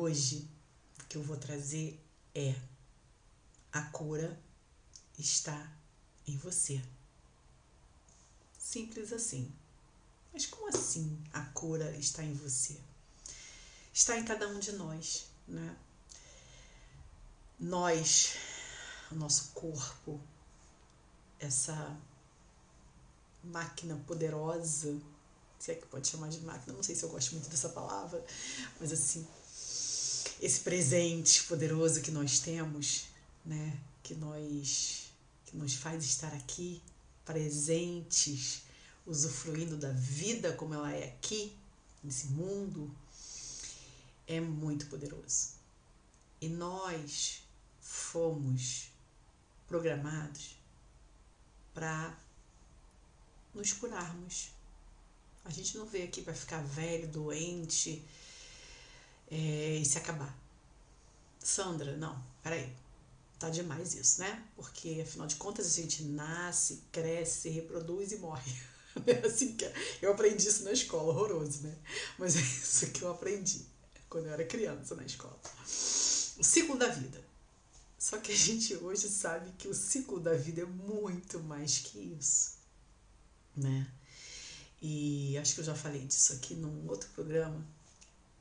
Hoje, o que eu vou trazer é a cura está em você. Simples assim. Mas como assim a cura está em você? Está em cada um de nós, né? Nós, o nosso corpo, essa máquina poderosa, se é que pode chamar de máquina, não sei se eu gosto muito dessa palavra, mas assim, esse presente poderoso que nós temos, né, que nós que nos faz estar aqui presentes, usufruindo da vida como ela é aqui, nesse mundo, é muito poderoso. E nós fomos programados para nos curarmos. A gente não veio aqui para ficar velho, doente é, e se acabar. Sandra, não, peraí tá demais isso, né? Porque afinal de contas a gente nasce, cresce, reproduz e morre. É assim que é. eu aprendi isso na escola, horroroso, né? Mas é isso que eu aprendi quando eu era criança na escola. O ciclo da vida. Só que a gente hoje sabe que o ciclo da vida é muito mais que isso, né? E acho que eu já falei disso aqui num outro programa,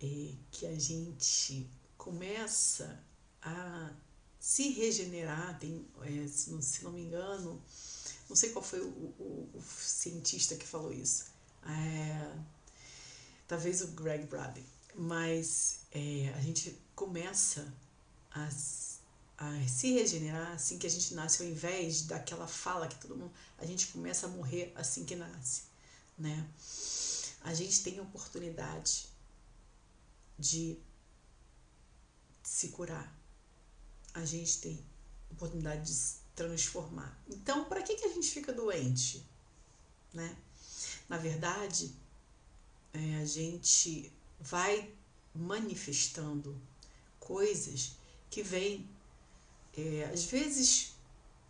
é que a gente começa a se regenerar, tem, é, se, não, me engano, não sei qual foi o, o, o cientista que falou isso, é, talvez o Greg Bradley, mas é, a gente começa a, a, se regenerar assim que a gente nasce, ao invés daquela fala que todo mundo, a gente começa a morrer assim que nasce, né? A gente tem oportunidade de se curar, a gente tem oportunidade de se transformar. Então, para que, que a gente fica doente? Né? Na verdade, é, a gente vai manifestando coisas que vêm, é, às vezes,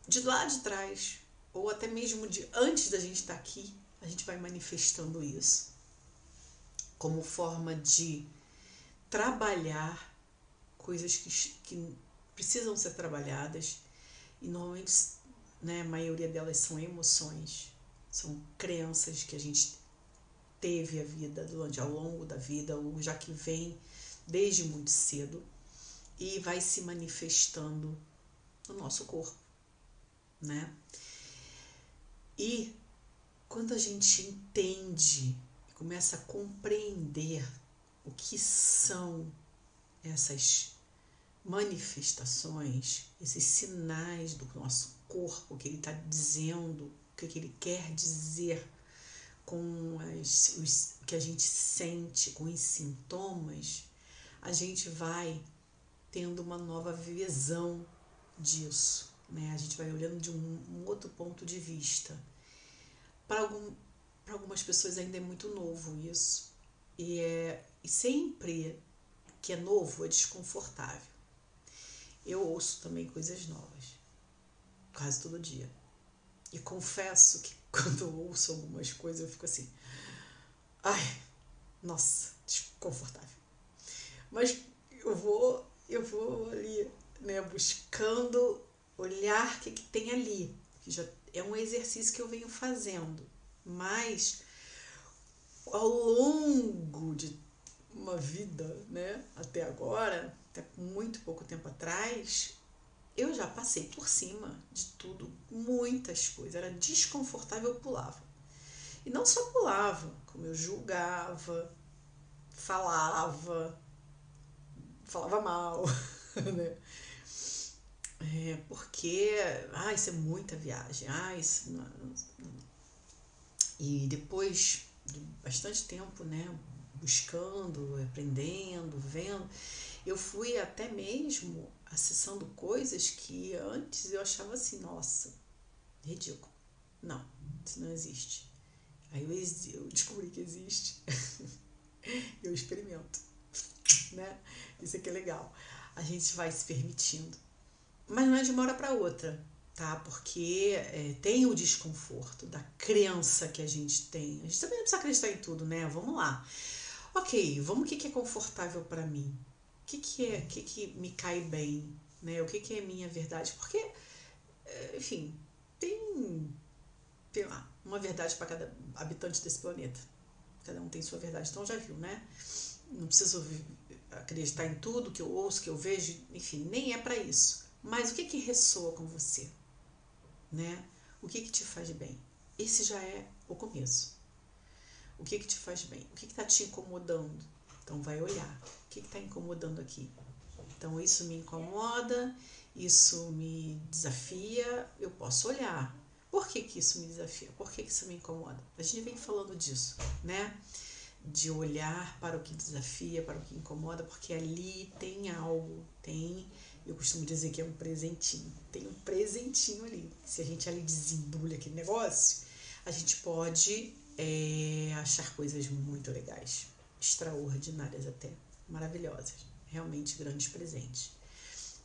de lá de trás, ou até mesmo de antes da gente estar tá aqui, a gente vai manifestando isso como forma de trabalhar coisas que, que precisam ser trabalhadas e normalmente, né, a maioria delas são emoções, são crenças que a gente teve a vida durante ao longo da vida ou já que vem desde muito cedo e vai se manifestando no nosso corpo, né? E quando a gente entende começa a compreender o que são essas manifestações, esses sinais do nosso corpo que ele está dizendo, o que ele quer dizer com as, os que a gente sente, com os sintomas, a gente vai tendo uma nova visão disso, né? A gente vai olhando de um, um outro ponto de vista. Para algum, algumas pessoas ainda é muito novo isso. E, é, e sempre que é novo é desconfortável eu ouço também coisas novas, quase todo dia. E confesso que quando eu ouço algumas coisas eu fico assim, ai, nossa, desconfortável. Mas eu vou, eu vou ali, né, buscando olhar o que, que tem ali, que já é um exercício que eu venho fazendo, mas ao longo de uma vida, né, até agora, até muito pouco tempo atrás, eu já passei por cima de tudo, muitas coisas. Era desconfortável, eu pulava. E não só pulava, como eu julgava, falava, falava mal, né? É, porque, ah, isso é muita viagem, ah, isso não, não. E depois de bastante tempo, né, buscando, aprendendo, vendo, eu fui até mesmo acessando coisas que antes eu achava assim, nossa, ridículo. Não, isso não existe. Aí eu, eu descobri que existe. eu experimento, né? Isso aqui é legal. A gente vai se permitindo. Mas não é de uma hora para outra, tá? Porque é, tem o desconforto da crença que a gente tem. A gente também não precisa acreditar em tudo, né? Vamos lá. Ok, vamos o que é confortável para mim. que, que é, o que, que me cai bem, né? O que, que é minha verdade? Porque, é, enfim, tem, tem lá, uma verdade para cada habitante desse planeta. Cada um tem sua verdade. Então já viu, né? Não preciso acreditar em tudo que eu ouço, que eu vejo, enfim, nem é para isso. Mas o que que ressoa com você, né? O que que te faz bem? Esse já é o começo. O que que te faz bem? O que que tá te incomodando? Então vai olhar. O que está incomodando aqui? Então isso me incomoda, isso me desafia, eu posso olhar. Por que, que isso me desafia? Por que, que isso me incomoda? A gente vem falando disso, né? De olhar para o que desafia, para o que incomoda, porque ali tem algo, tem, eu costumo dizer que é um presentinho, tem um presentinho ali. Se a gente ali desembrulha aquele negócio, a gente pode é, achar coisas muito legais extraordinárias até, maravilhosas, realmente grandes presentes.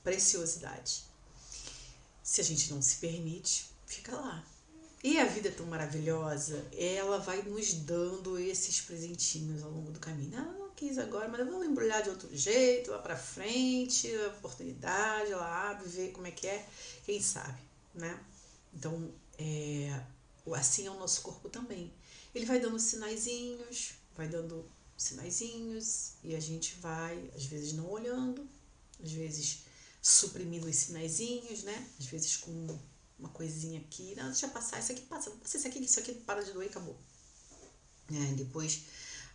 Preciosidade. Se a gente não se permite, fica lá. E a vida é tão maravilhosa, ela vai nos dando esses presentinhos ao longo do caminho. Ah, quis agora, mas eu vou embrulhar de outro jeito, lá pra frente, a oportunidade, lá abre, ver como é que é, quem sabe, né? Então, é, assim é o nosso corpo também. Ele vai dando sinaizinhos, vai dando sinaizinhos e a gente vai, às vezes não olhando, às vezes suprimindo os sinaizinhos, né? Às vezes com uma coisinha aqui, não, deixa passar, isso aqui passa isso aqui, isso aqui para de doer e acabou. É, depois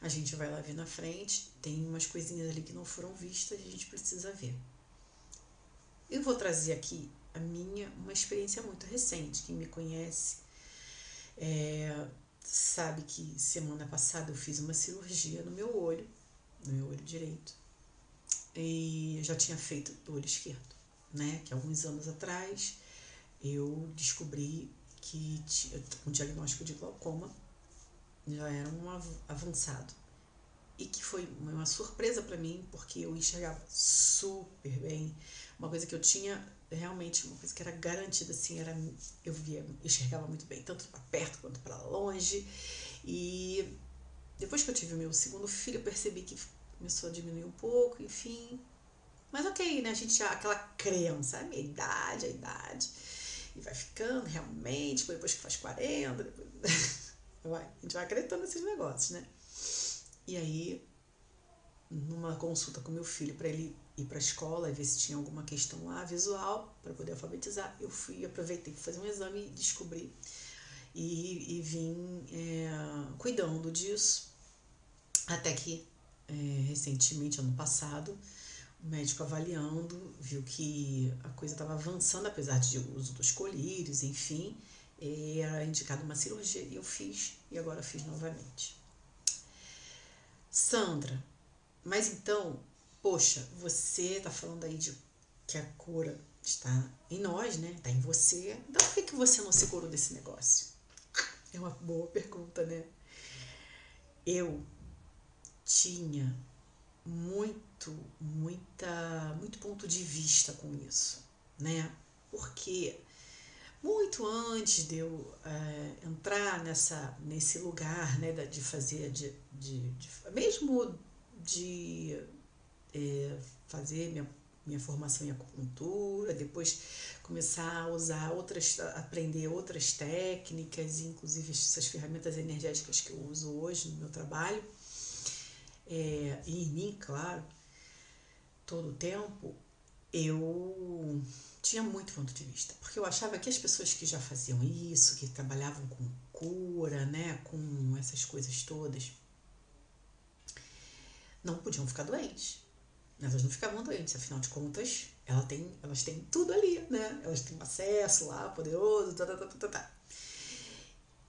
a gente vai lá ver na frente, tem umas coisinhas ali que não foram vistas a gente precisa ver. Eu vou trazer aqui a minha, uma experiência muito recente. Quem me conhece é, sabe que semana passada eu fiz uma cirurgia no meu olho, no meu olho direito. E já tinha feito do olho esquerdo, né? Que alguns anos atrás eu descobri que um diagnóstico de glaucoma já era um avançado. E que foi uma surpresa para mim, porque eu enxergava super bem. Uma coisa que eu tinha realmente uma coisa que era garantida assim era eu via enxergava muito bem tanto para perto quanto para longe e depois que eu tive o meu segundo filho eu percebi que começou a diminuir um pouco enfim mas ok né a gente já aquela crença a minha idade a idade e vai ficando realmente depois que faz 40 depois vai, a gente vai acreditando nesses negócios né? E aí numa consulta com meu filho para ele ir para a escola e ver se tinha alguma questão lá visual para poder alfabetizar. Eu fui, aproveitei para fazer um exame e descobri. E, e vim é, cuidando disso. Até que é, recentemente, ano passado, o médico avaliando viu que a coisa estava avançando, apesar de uso dos colírios, enfim, era indicado uma cirurgia e eu fiz e agora fiz novamente. Sandra, mas então poxa, você está falando aí de que a cura está em nós, né? Está em você. Então por que, que você não se curou desse negócio? É uma boa pergunta, né? Eu tinha muito, muita, muito ponto de vista com isso, né? Porque muito antes de eu é, entrar nessa, nesse lugar, né, de fazer, de, de, de mesmo de é, fazer minha, minha formação em acupuntura, depois começar a usar outras, aprender outras técnicas, inclusive essas ferramentas energéticas que eu uso hoje no meu trabalho, é, e em mim, claro, todo o tempo, eu tinha muito ponto de vista, porque eu achava que as pessoas que já faziam isso, que trabalhavam com cura, né, com essas coisas todas, não podiam ficar doentes. Elas não ficavam doentes, afinal de contas, ela tem, elas têm tudo ali, né? Elas têm um acesso lá, poderoso, tá, tá, tá, tá, tá.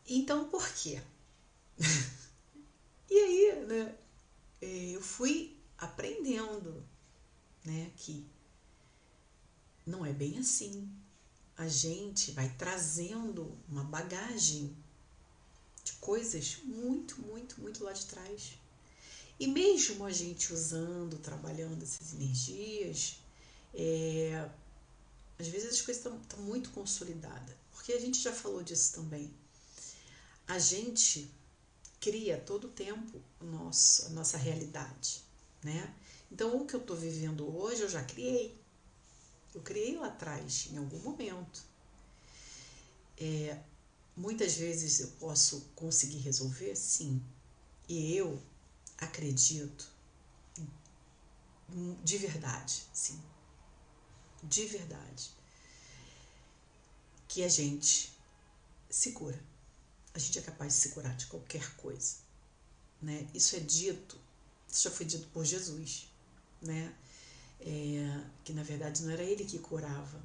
Então, por quê? e aí, né? Eu fui aprendendo, né? Que não é bem assim. A gente vai trazendo uma bagagem de coisas muito, muito, muito lá de trás. E mesmo a gente usando, trabalhando essas energias, é, às vezes as coisas estão muito consolidadas. Porque a gente já falou disso também. A gente cria todo o tempo nosso, a nossa realidade. né? Então, o que eu estou vivendo hoje, eu já criei. Eu criei lá atrás, em algum momento. É, muitas vezes eu posso conseguir resolver, sim. E eu acredito de verdade, sim. De verdade. Que a gente se cura. A gente é capaz de se curar de qualquer coisa. Né? Isso é dito, isso já foi dito por Jesus, né? É, que na verdade não era ele que curava,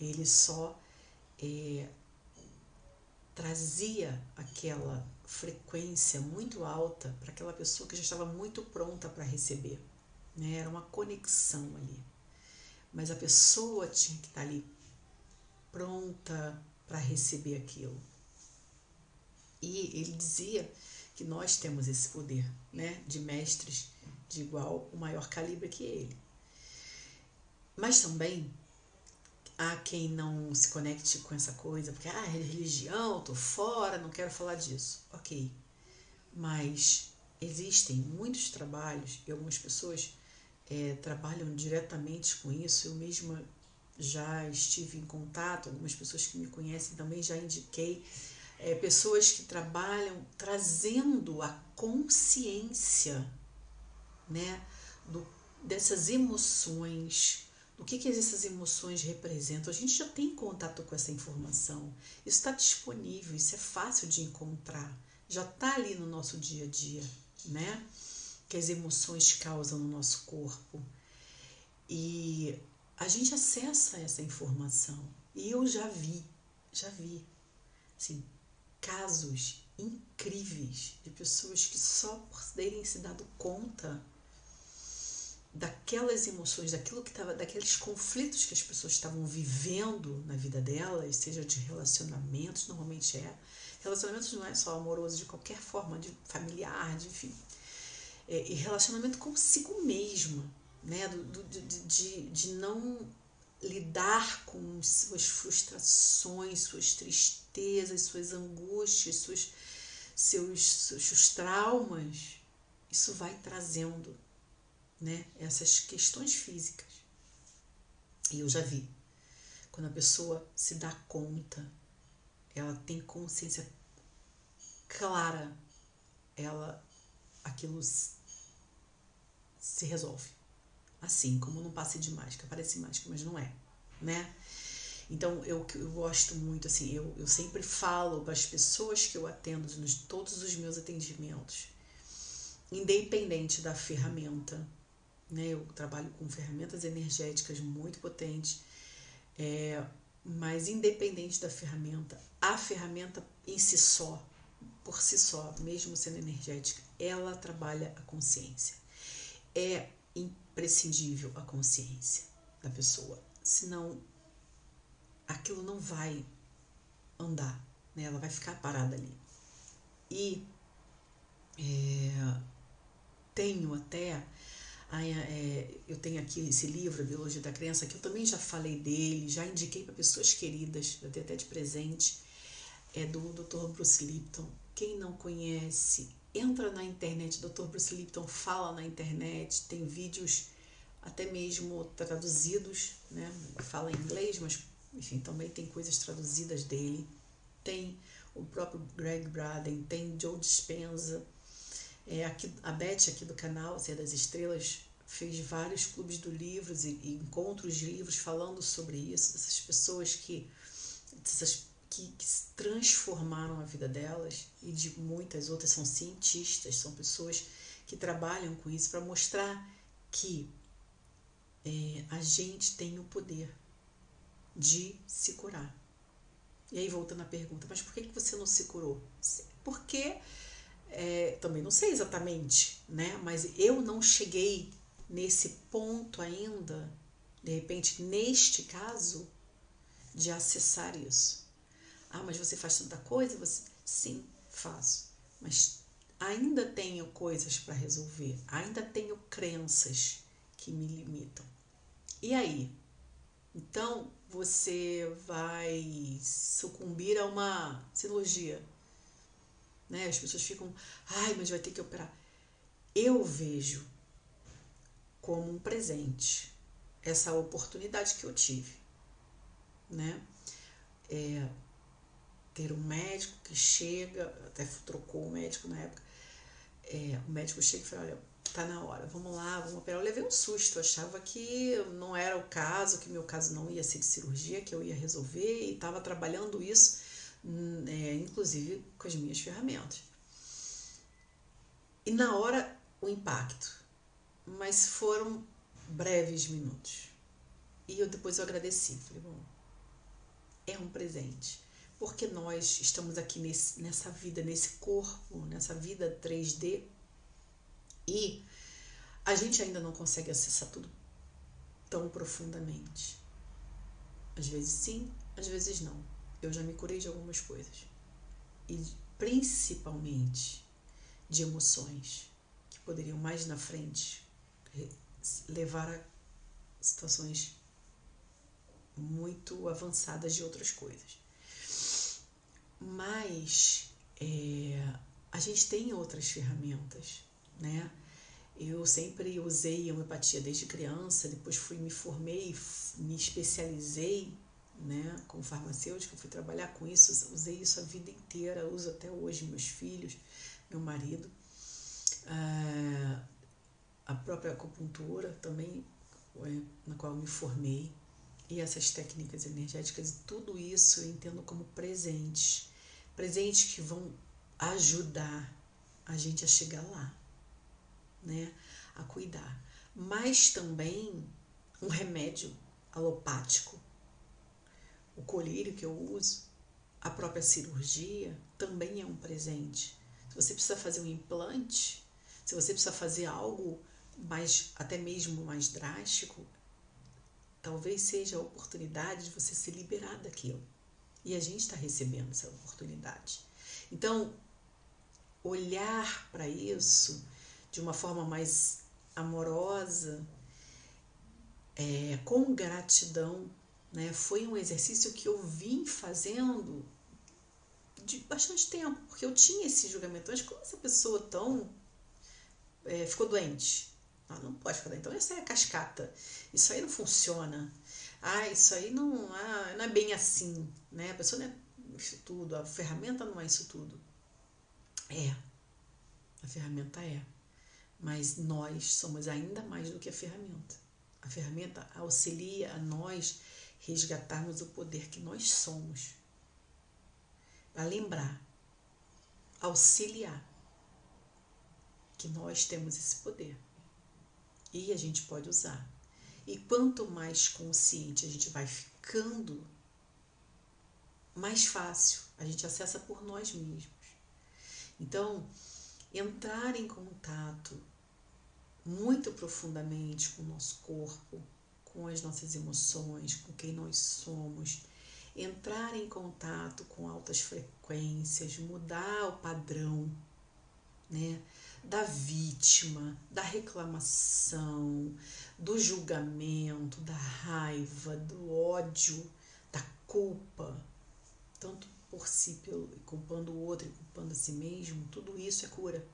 ele só é, trazia aquela frequência muito alta para aquela pessoa que já estava muito pronta para receber. Né? Era uma conexão ali. Mas a pessoa tinha que estar ali pronta para receber aquilo. E ele dizia que nós temos esse poder, né, de mestres de igual o maior calibre que ele. Mas também há quem não se conecte com essa coisa, porque ah, religião, tô fora, não quero falar disso. OK. Mas existem muitos trabalhos e algumas pessoas é, trabalham diretamente com isso. Eu mesma já estive em contato, algumas pessoas que me conhecem também já indiquei é, pessoas que trabalham trazendo a consciência né, do, dessas emoções, do que, que essas emoções representam. A gente já tem contato com essa informação, isso está disponível, isso é fácil de encontrar, já está ali no nosso dia a dia, né? Que as emoções causam no nosso corpo. E a gente acessa essa informação. E eu já vi, já vi, assim, casos incríveis de pessoas que só por terem se dado conta daquelas emoções, daquilo que estava, daqueles conflitos que as pessoas estavam vivendo na vida delas, seja de relacionamentos, normalmente é. Relacionamentos não é só amoroso, de qualquer forma, de familiar, de enfim. É, e relacionamento consigo mesma, né? Do, do, de, de, de não lidar com suas frustrações, suas tristezas, suas angústias, suas, seus, seus traumas, isso vai trazendo né, essas questões físicas. E eu já vi, quando a pessoa se dá conta, ela tem consciência clara, ela aquilo se resolve assim, como num passe de mágica. Parece mágica, mas não é, né? Então, eu, eu gosto muito, assim, eu, eu sempre falo para as pessoas que eu atendo nos todos os meus atendimentos, independente da ferramenta, né? Eu trabalho com ferramentas energéticas muito potentes, é, mas independente da ferramenta, a ferramenta em si só, por si só, mesmo sendo energética, ela trabalha a consciência. É imprescindível a consciência da pessoa, senão aquilo não vai andar, né? ela vai ficar parada ali. E é, tenho até, é, eu tenho aqui esse livro, Biologia da Criança, que eu também já falei dele, já indiquei para pessoas queridas, eu dei até de presente, é do Dr. Bruce Lipton. Quem não conhece, entra na internet, Dr. Bruce Lipton fala na internet, tem vídeos até mesmo traduzidos, né? Fala em inglês, mas enfim, também tem coisas traduzidas dele. Tem o próprio Greg Braden, tem Joe Dispenza. É, aqui, a Beth aqui do canal, Ser das Estrelas, fez vários clubes do livros e, e encontros de livros falando sobre isso, dessas pessoas que, dessas que, que transformaram a vida delas e de muitas outras são cientistas, são pessoas que trabalham com isso para mostrar que é, a gente tem o poder de se curar. E aí voltando à pergunta, mas por que, que você não se curou? Porque é, também não sei exatamente, né? Mas eu não cheguei nesse ponto ainda, de repente, neste caso, de acessar isso. Ah, mas você faz tanta coisa? Você... Sim, faço. Mas ainda tenho coisas para resolver, ainda tenho crenças que me limitam. E aí? Então você vai sucumbir a uma cirurgia. Né? As pessoas ficam, ai, mas vai ter que operar. Eu vejo como um presente essa oportunidade que eu tive, né? É, ter um médico que chega, até trocou o médico na época, é, o médico chega e fala, olha, tá na hora, vamos lá, vamos operar. Eu levei um susto, achava que não era o caso, que meu caso não ia ser de cirurgia, que eu ia resolver e estava trabalhando isso, é, inclusive com as minhas ferramentas. E na hora, o impacto. Mas foram breves minutos. E eu depois eu agradeci, falei, bom, é um presente. Porque nós estamos aqui nesse, nessa vida, nesse corpo, nessa vida 3D e a gente ainda não consegue acessar tudo tão profundamente. Às vezes sim, às vezes não. Eu já me curei de algumas coisas. E principalmente de emoções que poderiam mais na frente levar a situações muito avançadas de outras coisas. Mas é, a gente tem outras ferramentas, né? Eu sempre usei homeopatia desde criança, depois fui me formei, me especializei, né, como farmacêutica, fui trabalhar com isso, usei isso a vida inteira, uso até hoje meus filhos, meu marido. Ah, a própria acupuntura também, é, na qual me formei, e essas técnicas energéticas, tudo isso eu entendo como presentes, presentes que vão ajudar a gente a chegar lá, né, a cuidar. Mas também um remédio alopático, o colírio que eu uso, a própria cirurgia também é um presente. Se você precisa fazer um implante, se você precisa fazer algo mais até mesmo mais drástico, talvez seja a oportunidade de você se liberar daquilo. E a gente está recebendo essa oportunidade. Então, olhar para isso de uma forma mais amorosa, é, com gratidão, né? Foi um exercício que eu vim fazendo de bastante tempo, porque eu tinha esse julgamento antes, como essa pessoa tão é, ficou doente? Ah, não pode ficar doente. Então isso é cascata. Isso aí não funciona. Ah, isso aí não, ah, não é bem assim, né? A pessoa não é isso tudo, a ferramenta não é isso tudo. É, a ferramenta é. Mas nós somos ainda mais do que a ferramenta. A ferramenta auxilia a nós resgatarmos o poder que nós somos. Para lembrar, auxiliar que nós temos esse poder e a gente pode usar. E quanto mais consciente a gente vai ficando, mais fácil a gente acessa por nós mesmos. Então, entrar em contato muito profundamente com o nosso corpo, com as nossas emoções, com quem nós somos, entrar em contato com altas frequências, mudar o padrão, né? Da vítima, da reclamação, do julgamento, da raiva, do ódio, da culpa, tanto por si, pelo, culpando o outro e culpando a si mesmo, tudo isso é cura.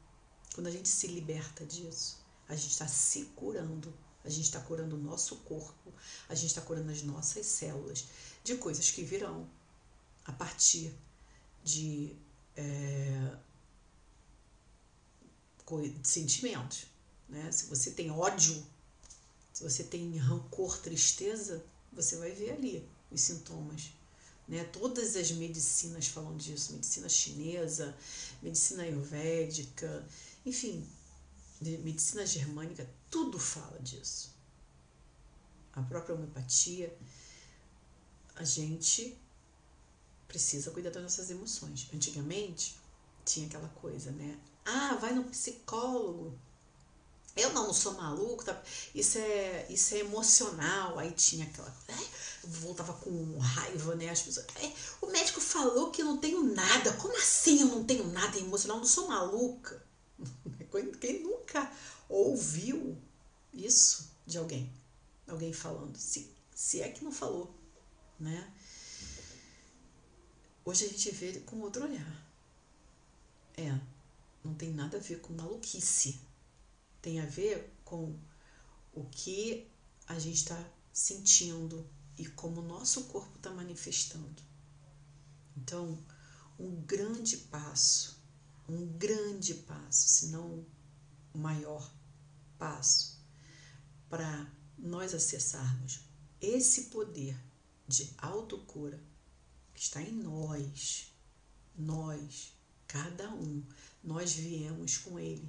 Quando a gente se liberta disso, a gente está se curando, a gente está curando o nosso corpo, a gente está curando as nossas células de coisas que virão a partir de, é, de sentimentos. Né? Se você tem ódio, se você tem rancor, tristeza, você vai ver ali os sintomas. Né? Todas as medicinas falam disso, medicina chinesa, medicina ayurvédica, enfim, medicina germânica, tudo fala disso. A própria homeopatia, a gente precisa cuidar das nossas emoções. Antigamente tinha aquela coisa, né? Ah, vai no psicólogo. Eu não, não sou maluco, tá? isso, é, isso é emocional. Aí tinha aquela. É, voltava com raiva, né? As pessoas. É, o médico falou que eu não tenho nada. Como assim eu não tenho nada emocional? Eu não sou maluca. Quem nunca ouviu isso de alguém? Alguém falando, se, se é que não falou, né? Hoje a gente vê com outro olhar. É, não tem nada a ver com maluquice. Tem a ver com o que a gente está sentindo e como o nosso corpo está manifestando. Então, um grande passo, um grande passo, se não o maior passo, para nós acessarmos esse poder de autocura que está em nós, nós, cada um, nós viemos com ele.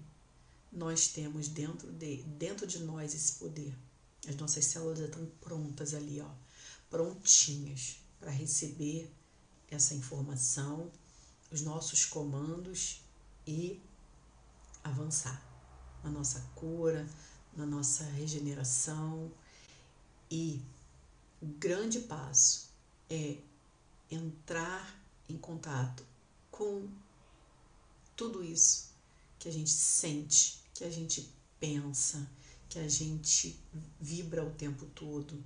Nós temos dentro de, dentro de nós esse poder. As nossas células estão prontas ali, ó, prontinhas para receber essa informação, os nossos comandos e avançar na nossa cura, na nossa regeneração. E o grande passo é entrar em contato com tudo isso que a gente sente, que a gente pensa, que a gente vibra o tempo todo,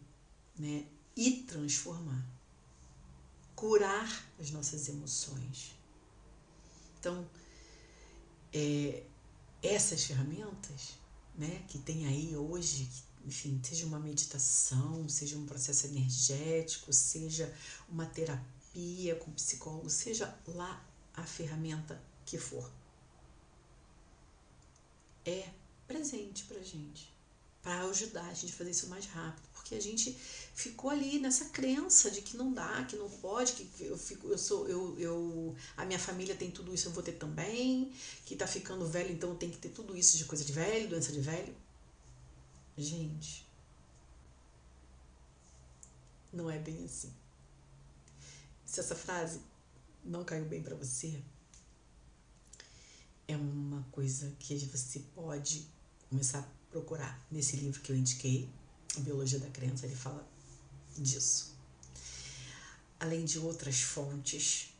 né? E transformar. Curar as nossas emoções. Então, é, essas ferramentas, né, que tem aí hoje, enfim, seja uma meditação, seja um processo energético, seja uma terapia com psicólogo, seja lá a ferramenta que for. É presente pra gente, para ajudar a gente a fazer isso mais rápido, porque a gente ficou ali nessa crença de que não dá, que não pode, que eu fico, eu sou, eu, eu, a minha família tem tudo isso, eu vou ter também, que tá ficando velho, então tem que ter tudo isso de coisa de velho, doença de velho. Gente, não é bem assim. Se essa frase não caiu bem para você, é uma coisa que você pode começar a procurar. Nesse livro que eu indiquei, Biologia da Crença, ele fala disso. Além de outras fontes,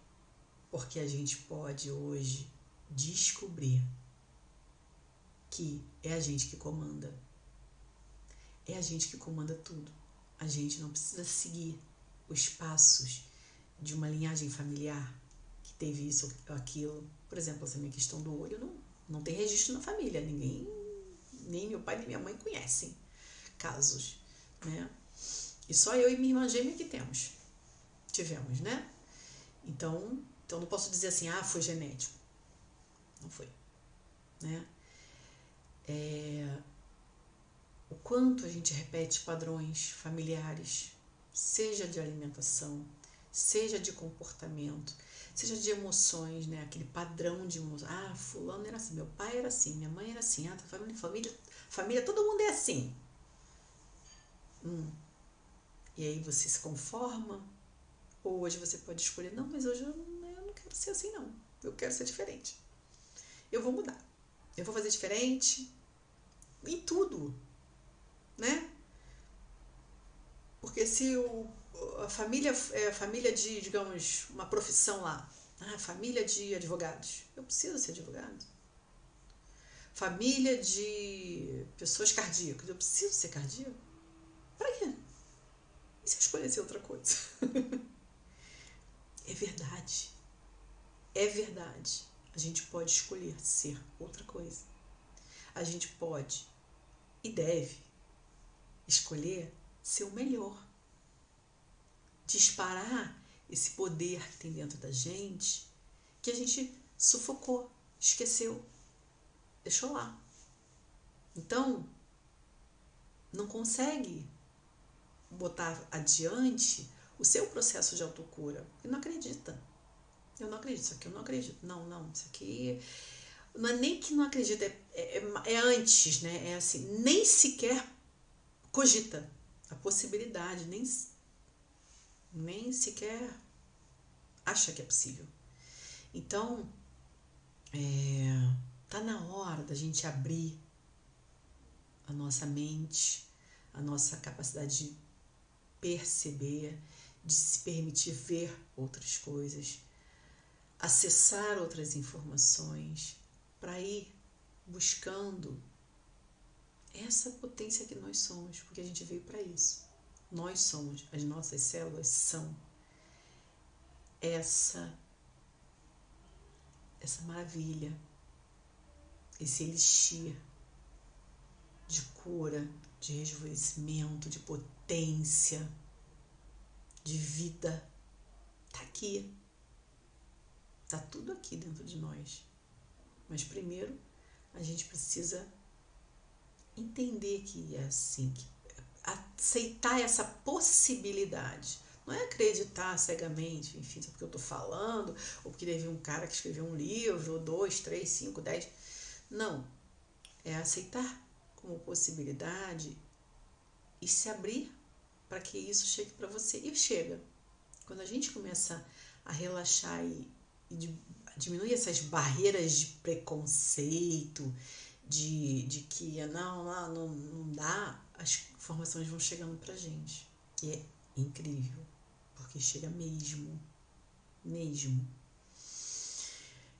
porque a gente pode hoje descobrir que é a gente que comanda. É a gente que comanda tudo. A gente não precisa seguir os passos de uma linhagem familiar que teve isso ou aquilo por exemplo, essa minha questão do olho não, não tem registro na família. Ninguém, nem meu pai nem minha mãe conhecem casos, né? E só eu e minha irmã gêmea que temos. Tivemos, né? Então, então não posso dizer assim, ah, foi genético. Não foi, né? É, o quanto a gente repete padrões familiares, seja de alimentação, seja de comportamento, seja de emoções, né? Aquele padrão de emoções. Ah, fulano era assim, meu pai era assim, minha mãe era assim, ah, tá família, família, família, todo mundo é assim. Hum. E aí você se conforma? Ou hoje você pode escolher, não, mas hoje eu não, eu não quero ser assim, não. Eu quero ser diferente. Eu vou mudar. Eu vou fazer diferente em tudo, né? Porque se o a família é família de, digamos, uma profissão lá. Ah, família de advogados. Eu preciso ser advogado. Família de pessoas cardíacas. Eu preciso ser cardíaco. Para quê? E se eu escolher outra coisa? é verdade. É verdade. A gente pode escolher ser outra coisa. A gente pode e deve escolher ser o melhor disparar esse poder que tem dentro da gente, que a gente sufocou, esqueceu, deixou lá. Então, não consegue botar adiante o seu processo de autocura. E não acredita. Eu não acredito, isso aqui eu não acredito. Não, não, isso aqui. Não é nem que não acredita, é, é, é antes, né? É assim, nem sequer cogita a possibilidade, nem nem sequer acha que é possível. Então, é, tá na hora da gente abrir a nossa mente, a nossa capacidade de perceber, de se permitir ver outras coisas, acessar outras informações, para ir buscando essa potência que nós somos, porque a gente veio para isso. Nós somos, as nossas células são essa essa maravilha, esse elixir de cura, de rejuvenescimento, de potência, de vida. Tá aqui. Tá tudo aqui dentro de nós. Mas primeiro a gente precisa entender que é assim, que aceitar essa possibilidade. Não é acreditar cegamente, enfim, só porque eu estou falando, ou porque teve um cara que escreveu um livro, dois, três, cinco, dez. Não. É aceitar como possibilidade e se abrir para que isso chegue para você. E chega. Quando a gente começa a relaxar e, e diminuir essas barreiras de preconceito, de, de que não, não, não, não dá, as informações vão chegando pra gente. E é incrível, porque chega mesmo. Mesmo.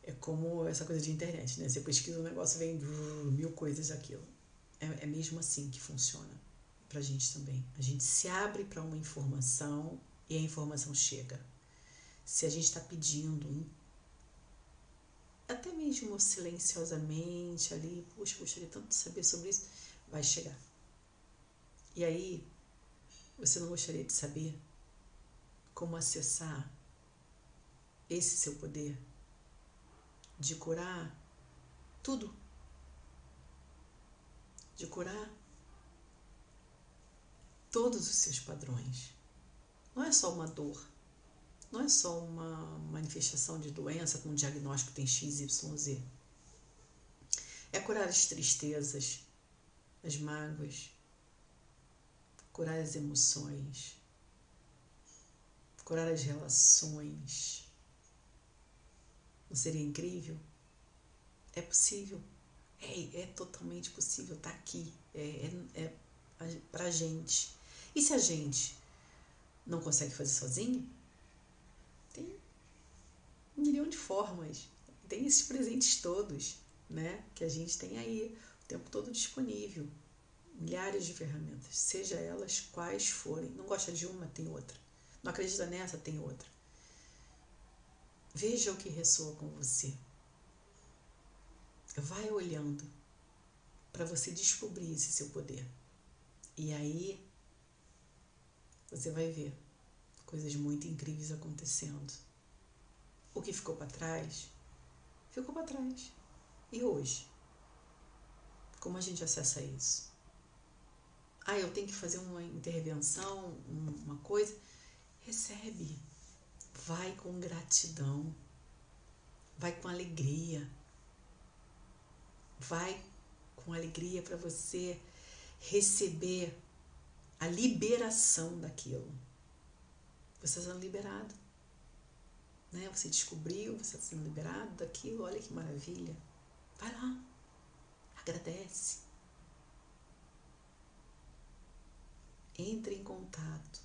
É como essa coisa de internet, né? Você pesquisa um negócio, vem mil coisas daquilo. É, é mesmo assim que funciona pra gente também. A gente se abre para uma informação e a informação chega. Se a gente está pedindo até mesmo silenciosamente ali, puxa, gostaria tanto de saber sobre isso, vai chegar. E aí, você não gostaria de saber como acessar esse seu poder de curar tudo? De curar todos os seus padrões. Não é só uma dor não é só uma manifestação de doença com um diagnóstico tem X, Y, Z. É curar as tristezas, as mágoas, curar as emoções, curar as relações. Não seria incrível? É possível. É, é totalmente possível. Está aqui. É, é, é pra gente. E se a gente não consegue fazer sozinho? um milhão de formas. Tem esses presentes todos, né? Que a gente tem aí o tempo todo disponível. Milhares de ferramentas, seja elas quais forem. Não gosta de uma, tem outra. Não acredita nessa, tem outra. Veja o que ressoa com você. Vai olhando para você descobrir esse seu poder. E aí você vai ver coisas muito incríveis acontecendo. O que ficou para trás, ficou para trás. E hoje? Como a gente acessa isso? Ah, eu tenho que fazer uma intervenção, uma coisa. Recebe. Vai com gratidão. Vai com alegria. Vai com alegria para você receber a liberação daquilo. Você está sendo liberado né? Você descobriu, você está sendo liberado daquilo, olha que maravilha. Vai lá, agradece. Entre em contato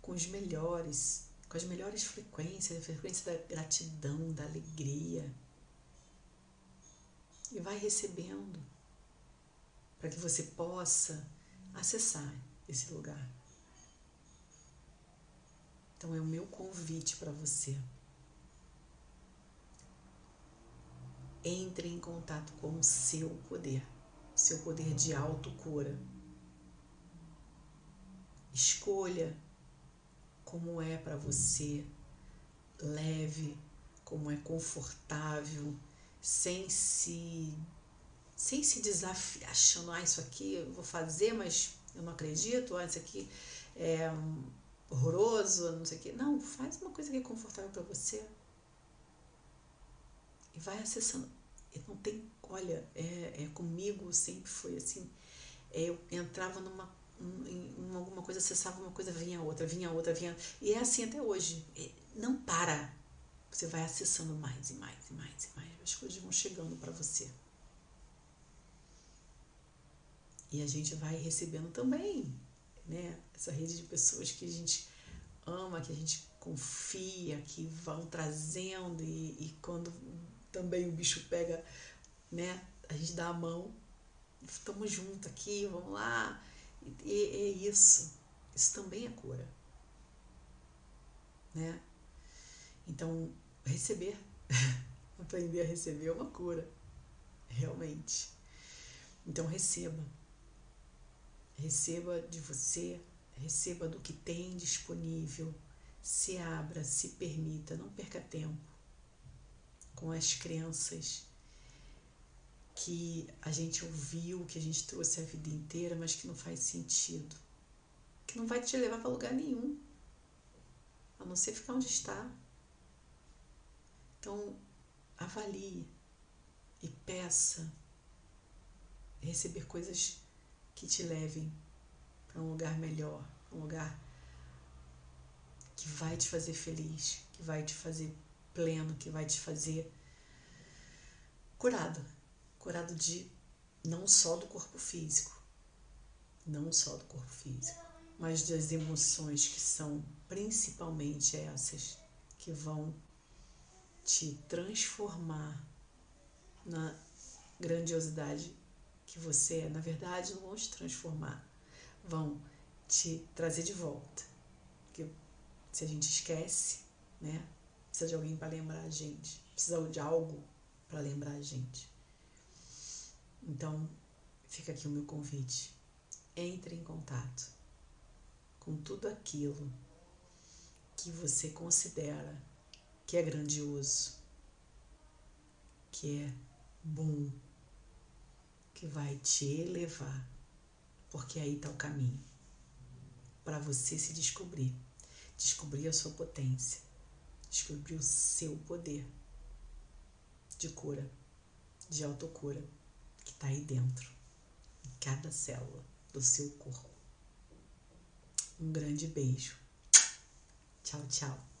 com os melhores, com as melhores frequências, a frequência da gratidão, da alegria. E vai recebendo para que você possa acessar esse lugar. Então é o meu convite para você. entre em contato com o seu poder, seu poder de autocura. Escolha como é para você, leve, como é confortável, sem se sem se desafiar, achando, ah, isso aqui eu vou fazer, mas eu não acredito, ah, isso aqui é horroroso, não sei o quê. Não, faz uma coisa que é confortável para você e vai acessando. E não tem, olha, é, é comigo sempre foi assim. É, eu entrava numa em, alguma coisa, acessava uma coisa, vinha outra, vinha outra, vinha. E é assim até hoje. É, não para. Você vai acessando mais e mais e mais e mais. As coisas vão chegando para você. E a gente vai recebendo também, né? Essa rede de pessoas que a gente ama, que a gente confia, que vão trazendo e, e quando também o bicho pega, né? A gente dá a mão, estamos juntos aqui, vamos lá. E, é isso. Isso também é cura. Né? Então, receber, aprender a receber é uma cura. Realmente. Então, receba. receba de você, receba do que tem disponível, se abra, se permita, não perca tempo com as crenças que a gente ouviu, que a gente trouxe a vida inteira, mas que não faz sentido, que não vai te levar para lugar nenhum, a não ser ficar onde está. Então, avalie e peça receber coisas que te levem para um lugar melhor, um lugar que vai te fazer feliz, que vai te fazer pleno, que vai te fazer curado. Curado de não só do corpo físico, não só do corpo físico, mas das emoções que são principalmente essas que vão te transformar na grandiosidade que você é. Na verdade, não vão te transformar, vão te trazer de volta. Porque se a gente esquece, né? Precisa de alguém para lembrar a gente, precisa de algo para lembrar a gente. Então, fica aqui o meu convite. Entre em contato com tudo aquilo que você considera que é grandioso, que é bom, que vai te elevar, porque aí está o caminho para você se descobrir, descobrir a sua potência, descobrir o seu poder de cura, de autocura que está aí dentro, em cada célula do seu corpo. Um grande beijo. Tchau, tchau.